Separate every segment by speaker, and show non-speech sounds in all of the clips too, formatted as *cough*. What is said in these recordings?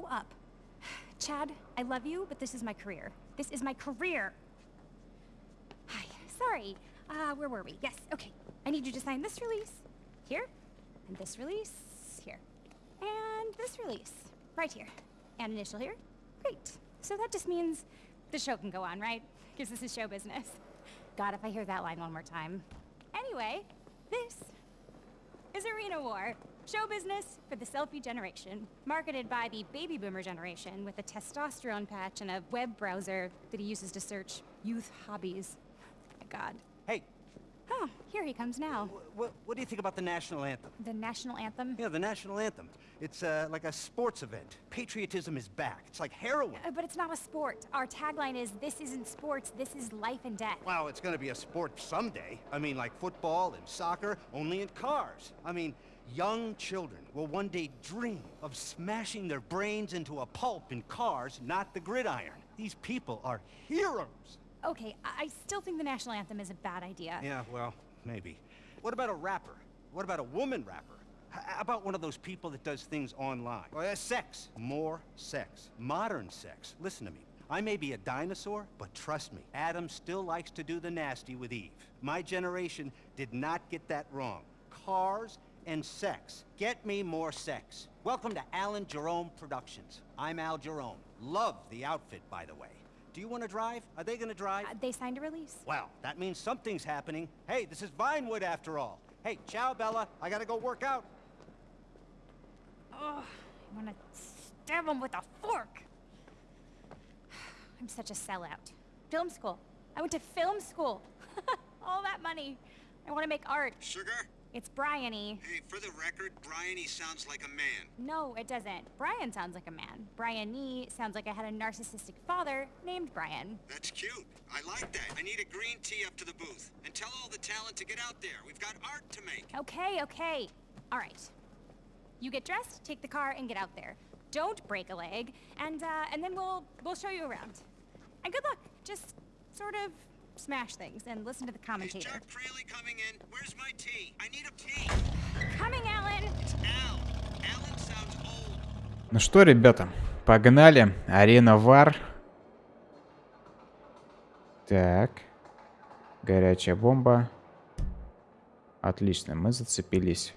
Speaker 1: Grow up. Chad, I love you, but this is my career. This is my career. Hi, sorry. Uh, where were we? Yes, okay. I need you to sign this release here, and this release here, and this release right here, and initial here. Great. So that just means the show can go on, right? Because this is show business. God, if I hear that line one more time. Anyway, this is Arena War. Show business for the selfie generation. Marketed by the baby boomer generation with a testosterone patch and a web browser that he uses to search youth hobbies. My God.
Speaker 2: Hey,
Speaker 1: Oh, here he comes now.
Speaker 2: what, what do you think about the national anthem?
Speaker 1: The national anthem?
Speaker 2: Yeah, the national anthem. It's uh, like a sports event. Patriotism is back. It's like heroin.
Speaker 1: Uh, but it's not a sport. Our tagline is, this isn't sports, this is life and death.
Speaker 2: Well, it's gonna be a sport someday. I mean, like football and soccer, only in cars. I mean, young children will one day dream of smashing their brains into a pulp in cars, not the gridiron. These people are heroes.
Speaker 1: Okay, I, I still think the national anthem is a bad idea.
Speaker 2: Yeah, well, maybe. What about a rapper? What about a woman rapper? How about one of those people that does things online? Well, uh, sex. More sex. Modern sex. Listen to me. I may be a dinosaur, but trust me, Adam still likes to do the nasty with Eve. My generation did not get that wrong. Cars and sex. Get me more sex. Welcome to Alan Jerome Productions. I'm Al Jerome. Love the outfit, by the way. Do you want to drive? Are they going to drive?
Speaker 1: Uh, they signed a release.
Speaker 2: Well, that means something's happening. Hey, this is Vinewood after all. Hey, ciao, Bella. I gotta go work out.
Speaker 1: Oh, I want to stab him with a fork. *sighs* I'm such a sellout. Film school. I went to film school. *laughs* All that money. I want to make art.
Speaker 3: Sugar?
Speaker 1: It's Brian-y.
Speaker 3: Hey, for the record, he sounds like a man.
Speaker 1: No, it doesn't. Brian sounds like a man. Brian-y sounds like I had a narcissistic father named Brian.
Speaker 3: That's cute. I like that. I need a green tea up to the booth. And tell all the talent to get out there. We've got art to make.
Speaker 1: Okay, okay. All right. You get dressed, take the car, and get out there. Don't break a leg, and uh, and then we'll we'll show you around. And good luck. Just sort of smash things and listen to the
Speaker 3: Is
Speaker 1: commentator.
Speaker 3: Chuck Crayley coming in? Where's my tea? I need a tea.
Speaker 1: Coming, Alan.
Speaker 3: It's Al. Alan sounds old.
Speaker 4: Ну что, ребята, погнали. Арена Вар. Так. Горячая бомба. Отлично, мы зацепились.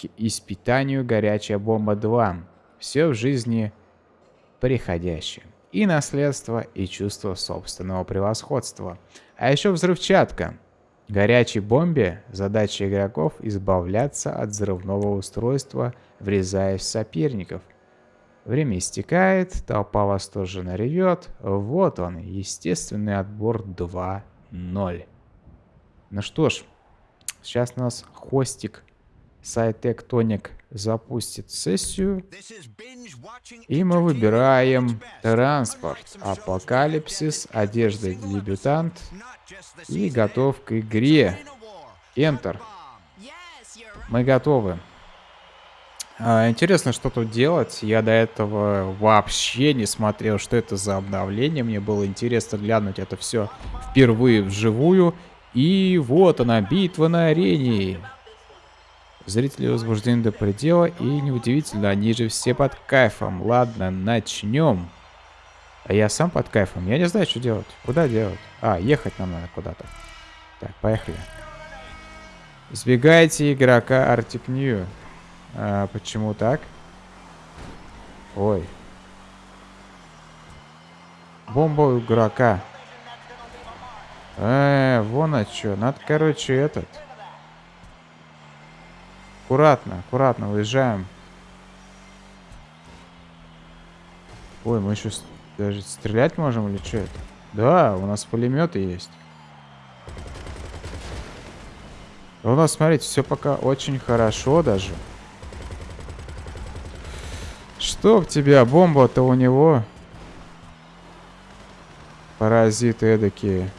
Speaker 4: К испытанию горячая бомба 2. Все в жизни приходящее. И наследство, и чувство собственного превосходства. А еще взрывчатка. Горячей бомбе задача игроков избавляться от взрывного устройства, врезаясь в соперников. Время истекает, толпа восторженно ревет. Вот он, естественный отбор 2-0. Ну что ж, сейчас у нас хостик Сайтек Тоник запустит сессию. И мы выбираем транспорт, апокалипсис, одежда дебютант и готов к игре. Enter. Мы готовы. А, интересно, что тут делать. Я до этого вообще не смотрел, что это за обновление. Мне было интересно глянуть это все впервые вживую. И вот она, битва на арене. Зрители возбуждены до предела, и неудивительно, они же все под кайфом. Ладно, начнем. А я сам под кайфом, я не знаю, что делать. Куда делать? А, ехать нам надо куда-то. Так, поехали. Избегайте игрока Arctic New. А, почему так? Ой. Бомба игрока. Э, вон а что. Надо, короче, этот. Аккуратно, аккуратно, выезжаем. Ой, мы еще даже стрелять можем или что это? Да, у нас пулеметы есть. У нас, смотрите, все пока очень хорошо даже. Чтоб тебя, бомба-то у него. Паразиты эдакие.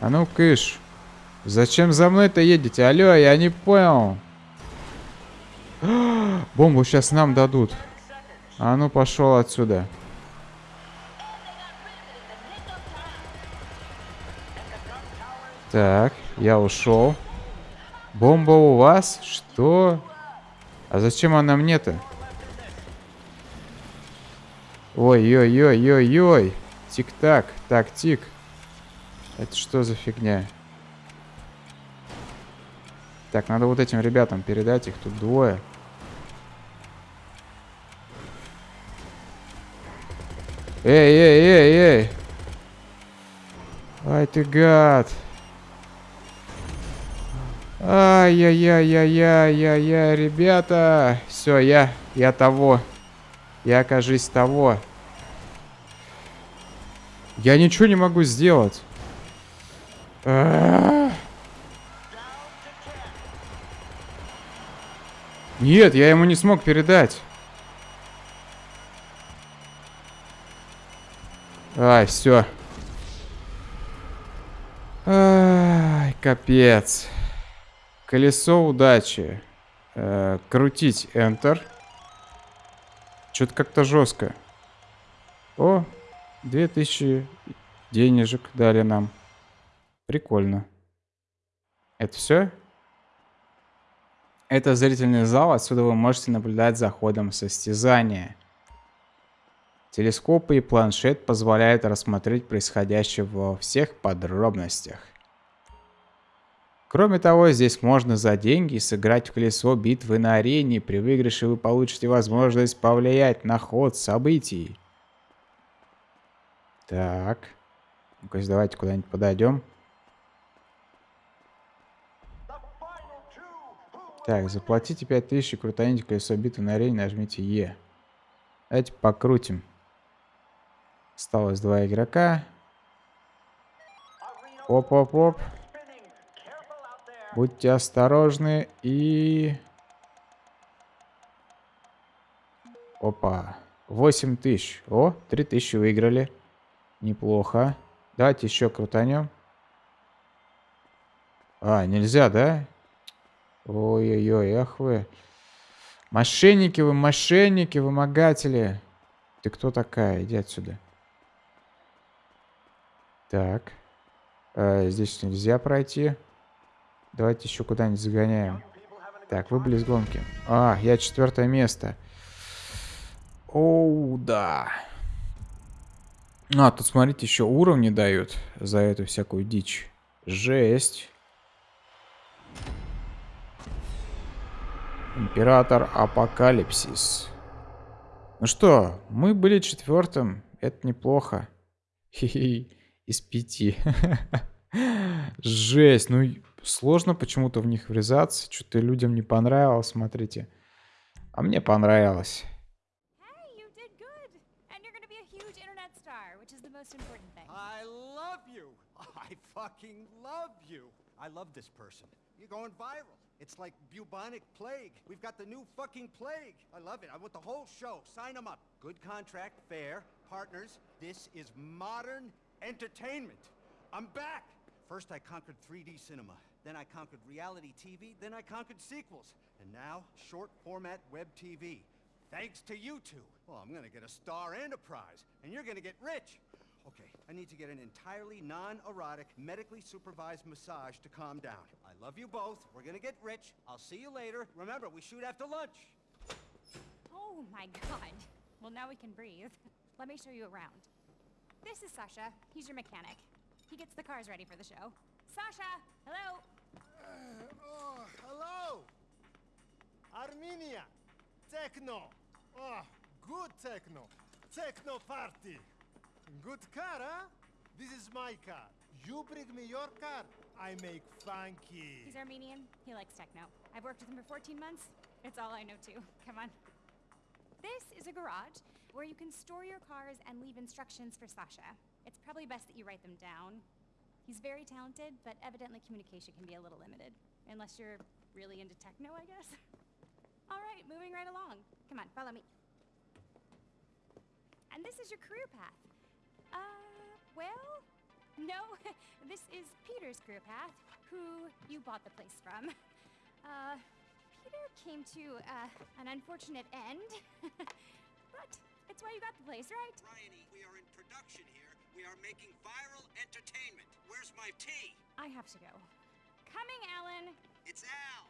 Speaker 4: А ну, кыш. Зачем за мной-то едете? Алло, я не понял. Бомбу сейчас нам дадут. А ну, пошел отсюда. Так, я ушел. Бомба у вас? Что? А зачем она мне-то? Ой-ой-ой-ой-ой. Тик-так. Так-тик. Это что за фигня? Так, надо вот этим ребятам передать. Их тут двое. Эй, эй, эй, эй. Ай ты гад. Ай-яй-яй-яй-яй-яй, ребята. Все, я, я того. Я, окажись, того. Я ничего не могу сделать. Нет, я ему не смог передать. Ай, все. Ай, капец. Колесо удачи. Э, крутить Enter. Что-то как-то жестко. О, 2000 денежек дали нам. Прикольно. Это все? Это зрительный зал, отсюда вы можете наблюдать за ходом состязания. Телескопы и планшет позволяют рассмотреть происходящее во всех подробностях. Кроме того, здесь можно за деньги сыграть в колесо битвы на арене. При выигрыше вы получите возможность повлиять на ход событий. Так. Ну-ка, давайте куда-нибудь подойдем. Так, заплатите 5000 и крутаните колесо битвы на арене, нажмите Е. Давайте покрутим. Осталось два игрока. Оп-оп-оп. Будьте осторожны и... Опа. 8 тысяч. О, 3 тысячи выиграли. Неплохо. Давайте еще крутанем. А, нельзя, да? Ой-ой-ой, ах вы. Мошенники вы, мошенники, вымогатели. Ты кто такая? Иди отсюда. Так. А, здесь нельзя пройти. Давайте еще куда-нибудь загоняем. Так, выбыли из гонки. А, я четвертое место. Оу, да. А, тут, смотрите, еще уровни дают за эту всякую дичь. Жесть. Император Апокалипсис. Ну что, мы были четвертым. Это неплохо. Хи-хи. Из пяти. Жесть. Ну, сложно почему-то в них врезаться. Что-то людям не понравилось, смотрите. А мне понравилось.
Speaker 2: I love you. I fucking love you. I love this person. You're going viral. It's like bubonic plague. We've got the new fucking plague. I love it. I want the whole show. Sign them up. Good contract, fair, partners. This is modern entertainment. I'm back. First I conquered 3D cinema. Then I conquered reality TV. Then I conquered sequels. And now, short format web TV. Thanks to you two. Well, I'm gonna get a star and a prize. And you're gonna get rich. Okay, I need to get an entirely non-erotic, medically supervised massage to calm down. I love you both. We're gonna get rich. I'll see you later. Remember, we shoot after lunch.
Speaker 1: Oh my god. Well, now we can breathe. Let me show you around. This is Sasha. He's your mechanic. He gets the cars ready for the show. Sasha! Hello!
Speaker 5: Uh, oh, hello! Armenia! Techno! Oh, good techno! Techno party! Good car, huh? This is my car. You bring me your car, I make funky.
Speaker 1: He's Armenian. He likes techno. I've worked with him for 14 months. It's all I know too. Come on. This is a garage where you can store your cars and leave instructions for Sasha. It's probably best that you write them down. He's very talented, but evidently communication can be a little limited. Unless you're really into techno, I guess. *laughs* All right, moving right along. Come on, follow me. And this is your career path. Uh, well, no, *laughs* this is Peter's career path, who you bought the place from. Uh, Peter came to, uh, an unfortunate end. *laughs* why you got the place, right?
Speaker 3: Bryony, we are in production here. We are making viral entertainment. Where's my tea?
Speaker 1: I have to go. Coming, Alan.
Speaker 3: It's Al.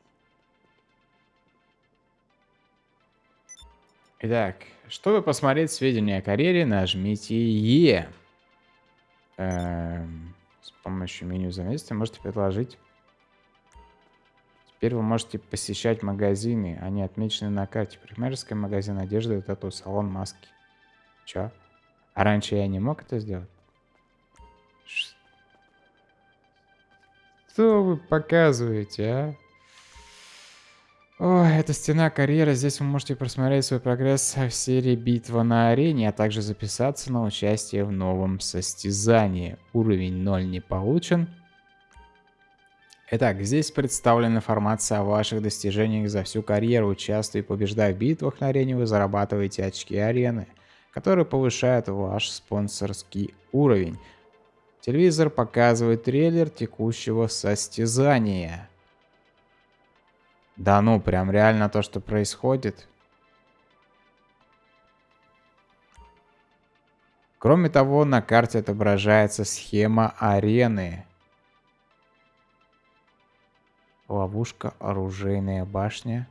Speaker 4: Итак, чтобы посмотреть сведения о карьере, нажмите Е. Эм, с помощью меню заметства можете предложить. Теперь вы можете посещать магазины. Они отмечены на карте. Парикмахерская магазин одежды, тату, салон, маски. Чё? А раньше я не мог это сделать? Что вы показываете, а? Ой, это стена карьеры. Здесь вы можете просмотреть свой прогресс в серии «Битва на арене», а также записаться на участие в новом состязании. Уровень 0 не получен. Итак, здесь представлена информация о ваших достижениях за всю карьеру. Участвуя и побеждая в битвах на арене, вы зарабатываете очки арены, которые повышают ваш спонсорский уровень. Телевизор показывает трейлер текущего состязания. Да ну, прям реально то, что происходит. Кроме того, на карте отображается схема арены. Ловушка, оружейная башня.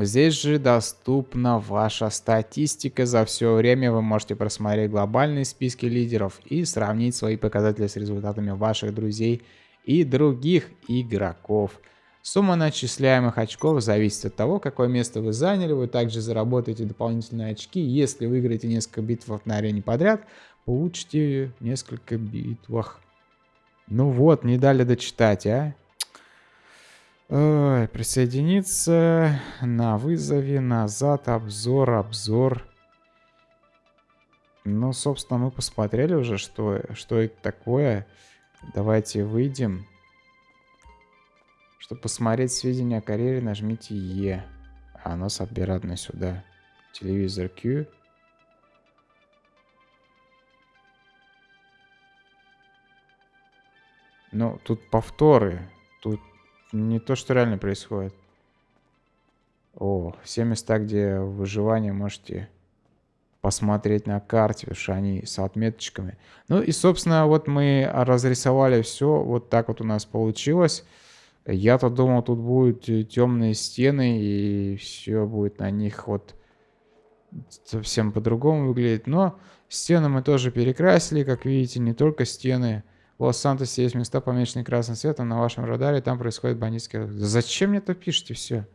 Speaker 4: Здесь же доступна ваша статистика. За все время вы можете просмотреть глобальные списки лидеров и сравнить свои показатели с результатами ваших друзей и других игроков. Сумма начисляемых очков зависит от того, какое место вы заняли. Вы также заработаете дополнительные очки. Если выиграете несколько битв на арене подряд, получите несколько битвах. Ну вот, не дали дочитать, а? Ой, присоединиться на вызове, назад, обзор, обзор. Ну, собственно, мы посмотрели уже, что, что это такое. Давайте выйдем. Чтобы посмотреть сведения о карьере, нажмите Е. А нас обратно сюда. Телевизор Q. Ну, тут повторы. Тут не то, что реально происходит. О, все места, где выживание можете посмотреть на карте, потому что они с отметочками. Ну и, собственно, вот мы разрисовали все. Вот так вот у нас получилось. Я-то думал, тут будут темные стены, и все будет на них вот совсем по-другому выглядеть. Но стены мы тоже перекрасили, как видите, не только стены. В Лос-Сантосе есть места, помеченные красным цветом на вашем радаре, там происходит бандитские... Зачем мне это пишете все?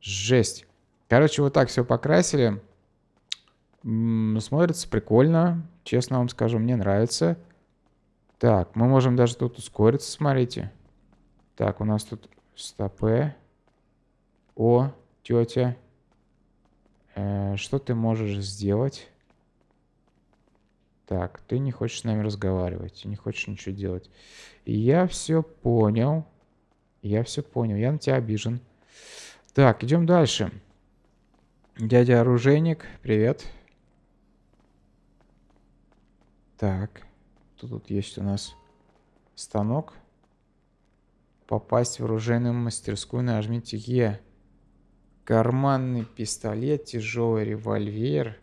Speaker 4: Жесть. Короче, вот так все покрасили. Смотрится прикольно. Честно вам скажу, мне нравится. Так, мы можем даже тут ускориться, смотрите. Так, у нас тут стопы. О, тетя. Э, что ты можешь сделать? Так, ты не хочешь с нами разговаривать, не хочешь ничего делать. Я все понял. Я все понял, я на тебя обижен. Так, идем дальше. Дядя оружейник, привет. Так, тут, тут есть у нас станок. Попасть в оружейную мастерскую, нажмите Е. Карманный пистолет, тяжелый револьвер.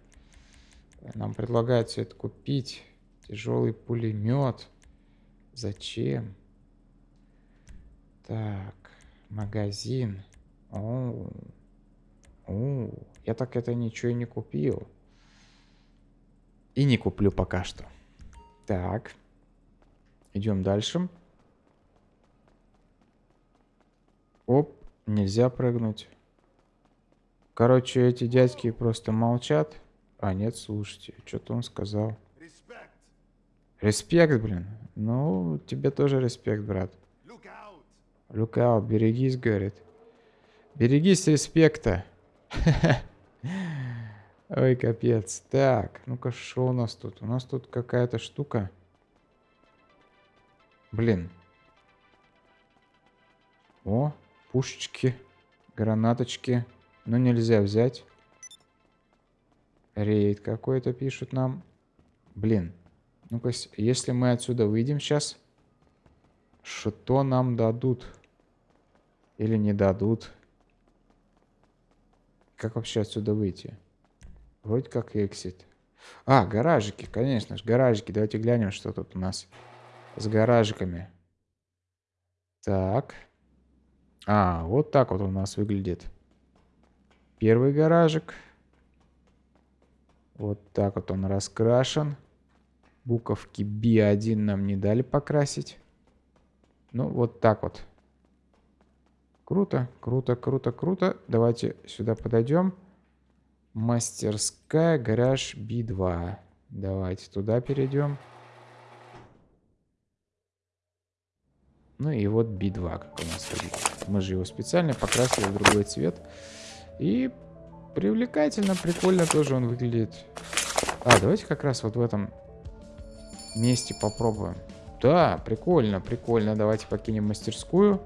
Speaker 4: Нам предлагают все это купить. Тяжелый пулемет. Зачем? Так, магазин. О, о, я так это ничего и не купил. И не куплю пока что. Так. Идем дальше. Оп, нельзя прыгнуть. Короче, эти дядьки просто молчат. А, нет, слушайте, что-то он сказал.
Speaker 5: Respect.
Speaker 4: Респект, блин. Ну, тебе тоже респект, брат.
Speaker 5: Out,
Speaker 4: берегись, говорит. Берегись респекта. *laughs* Ой, капец. Так, ну-ка, что у нас тут? У нас тут какая-то штука. Блин. О, пушечки, гранаточки. Но нельзя взять. Рейд какой-то пишут нам. Блин. Ну-ка, если мы отсюда выйдем сейчас, что нам дадут? Или не дадут? Как вообще отсюда выйти? Вроде как exit. А, гаражики, конечно же, гаражики. Давайте глянем, что тут у нас с гаражиками. Так. А, вот так вот у нас выглядит. первый гаражик. Вот так вот он раскрашен. Буковки B1 нам не дали покрасить. Ну, вот так вот. Круто, круто, круто, круто. Давайте сюда подойдем. Мастерская, гараж B2. Давайте туда перейдем. Ну и вот B2, как у нас. Мы же его специально покрасили в другой цвет. И привлекательно, прикольно тоже он выглядит. А, давайте как раз вот в этом месте попробуем. Да, прикольно, прикольно. Давайте покинем мастерскую.